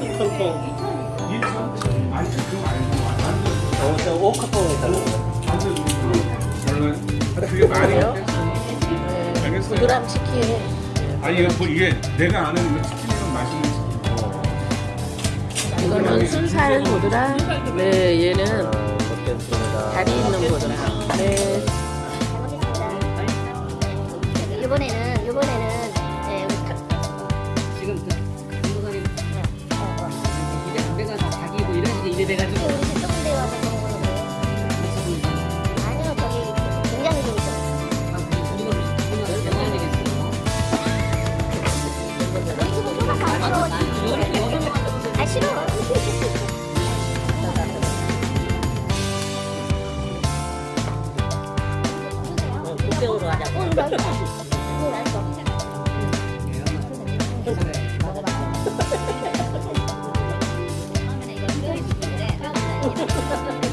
됐어. 네. 얘는. 다리 있는 보드람. 네. 이번에는 병으로 하자. 응 맞아. 응 알았어. 아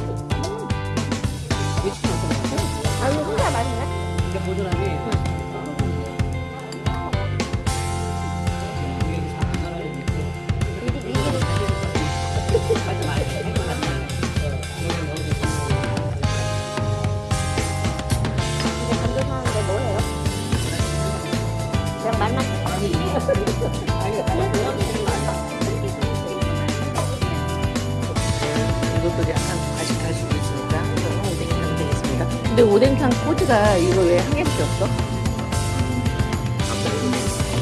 근데 오뎅탕 코드가 이거 왜 한 개밖에 없어?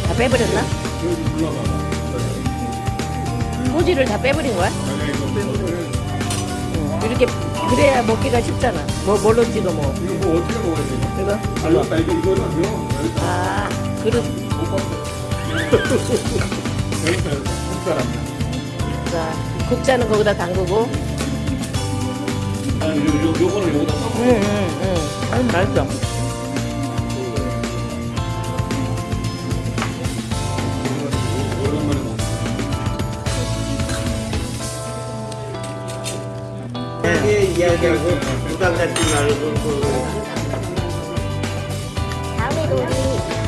다 빼버렸나? 소지를 다 빼버린 거야? 응. 이렇게 그래야 먹기가 쉽잖아. 뭐 뭘로 찍어 먹어? 이거 뭐 어떻게 먹어야 돼? 이거? 아 이거 이거는 아 그릇. 자 국자는 거기다 담그고. 아니 요, 요, 요거는 써. 응응 응. 아니 맛있어. 오랜